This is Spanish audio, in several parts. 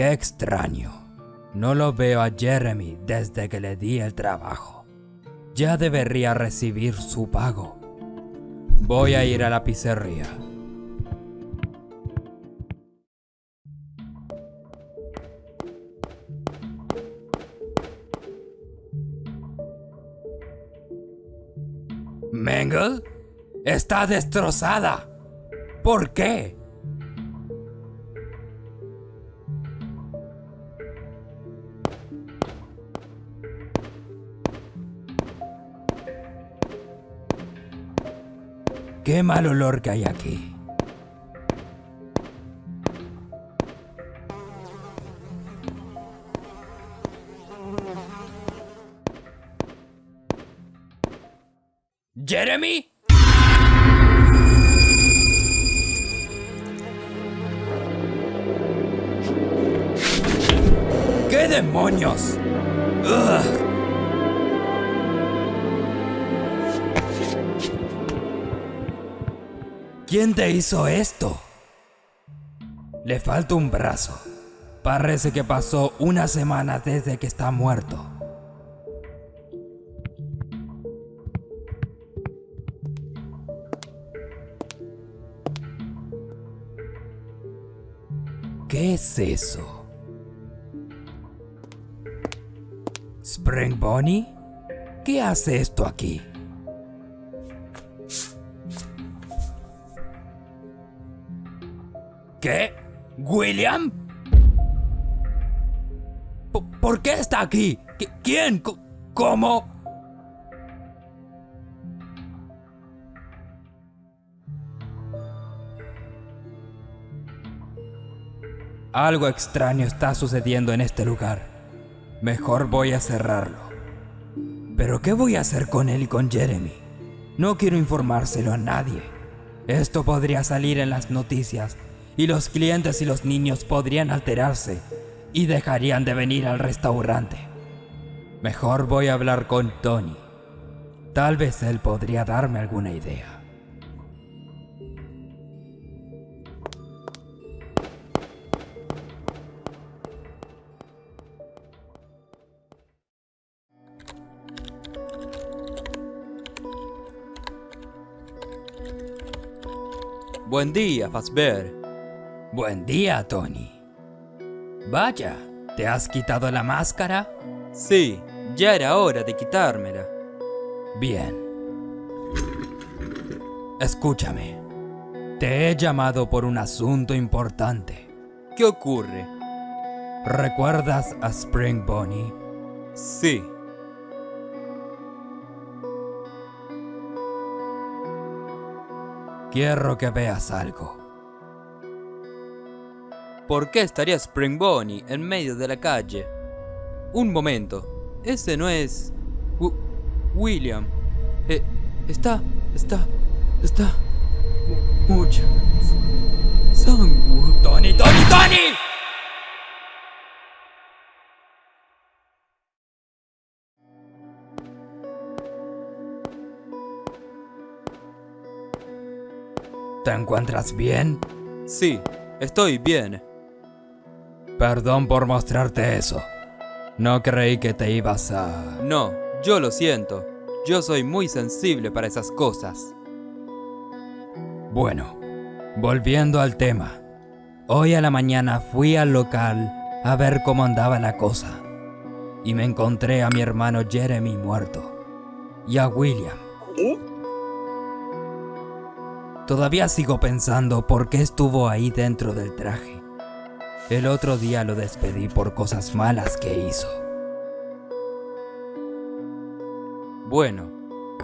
Qué extraño. No lo veo a Jeremy desde que le di el trabajo. Ya debería recibir su pago. Voy a ir a la pizzería. Mengel está destrozada. ¿Por qué? Qué mal olor que hay aquí. ¿Jeremy? ¿Qué demonios? ¿Quién te hizo esto? Le falta un brazo. Parece que pasó una semana desde que está muerto. ¿Qué es eso? ¿Spring Bonnie? ¿Qué hace esto aquí? ¿William? ¿Por qué está aquí? ¿Qui- ¿Quién? ¿Cómo? Algo extraño está sucediendo en este lugar. Mejor voy a cerrarlo. Pero ¿qué voy a hacer con él y con Jeremy? No quiero informárselo a nadie. Esto podría salir en las noticias y los clientes y los niños podrían alterarse y dejarían de venir al restaurante. Mejor voy a hablar con Tony. Tal vez él podría darme alguna idea. Buen día, Fazbear. Buen día, Tony. Vaya, ¿te has quitado la máscara? Sí, ya era hora de quitármela. Bien. Escúchame. Te he llamado por un asunto importante. ¿Qué ocurre? ¿Recuerdas a Spring Bonnie? Sí, Quiero que veas algo. ¿Por qué estaría Spring Bonnie en medio de la calle? Un momento, ese no es... Wi- William. Eh, está, está, está... mu- Mucha... Sangre. ¡Tony, Tony, Tony! ¿Te encuentras bien? Sí, estoy bien. Perdón por mostrarte eso. No creí que te ibas a... No, yo lo siento. Yo soy muy sensible para esas cosas. Bueno, volviendo al tema. Hoy a la mañana fui al local a ver cómo andaba la cosa. Y me encontré a mi hermano Jeremy muerto. Y a William. Todavía sigo pensando por qué estuvo ahí dentro del traje. El otro día lo despedí por cosas malas que hizo. Bueno,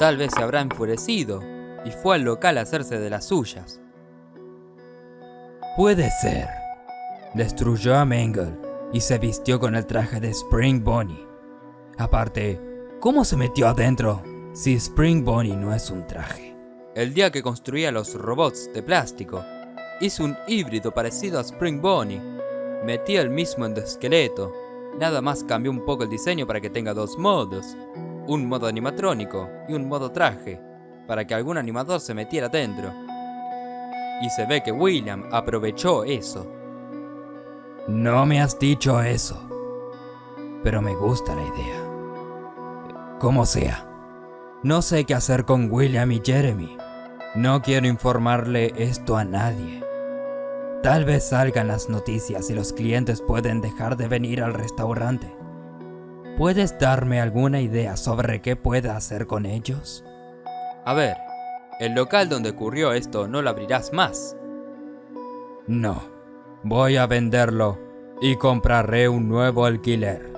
tal vez se habrá enfurecido y fue al local a hacerse de las suyas. Puede ser. Destruyó a Mangle y se vistió con el traje de Spring Bonnie. Aparte, ¿cómo se metió adentro si Spring Bonnie no es un traje? El día que construía los robots de plástico, hizo un híbrido parecido a Spring Bonnie. Metía el mismo endoesqueleto, nada más cambió un poco el diseño para que tenga dos modos, un modo animatrónico y un modo traje, para que algún animador se metiera dentro. Y se ve que William aprovechó eso. No me has dicho eso, pero me gusta la idea. Como sea, no sé qué hacer con William y Jeremy. No quiero informarle esto a nadie. Tal vez salgan las noticias y los clientes pueden dejar de venir al restaurante. ¿Puedes darme alguna idea sobre qué pueda hacer con ellos? A ver, el local donde ocurrió esto no lo abrirás más. No, voy a venderlo y compraré un nuevo alquiler.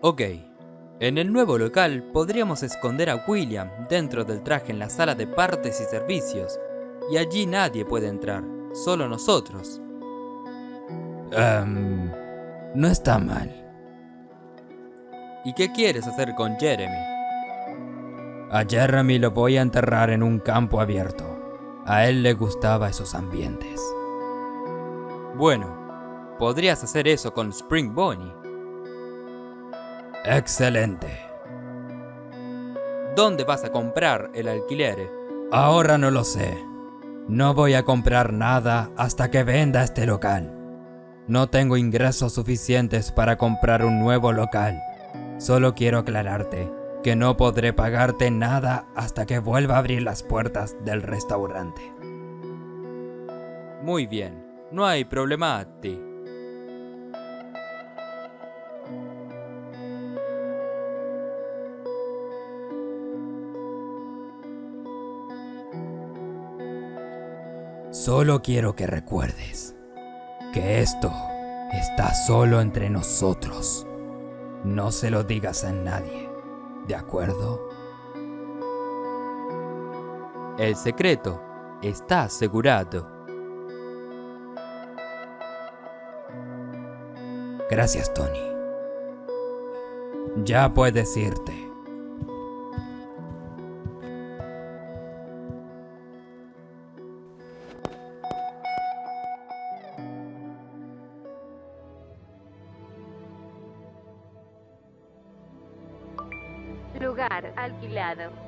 Ok, en el nuevo local podríamos esconder a William dentro del traje en la sala de partes y servicios, y allí nadie puede entrar, solo nosotros. Em, no está mal. ¿Y qué quieres hacer con Jeremy? A Jeremy lo voy a enterrar en un campo abierto. A él le gustaba esos ambientes. Bueno, podrías hacer eso con Spring Bonnie. Excelente. ¿Dónde vas a comprar el alquiler? Ahora no lo sé. No voy a comprar nada hasta que venda este local. No tengo ingresos suficientes para comprar un nuevo local. Solo quiero aclararte que no podré pagarte nada hasta que vuelva a abrir las puertas del restaurante. Muy bien, no hay problema a Solo quiero que recuerdes que esto está solo entre nosotros. No se lo digas a nadie, ¿de acuerdo? El secreto está asegurado. Gracias, Tony. Ya puedes irte. Lugar alquilado.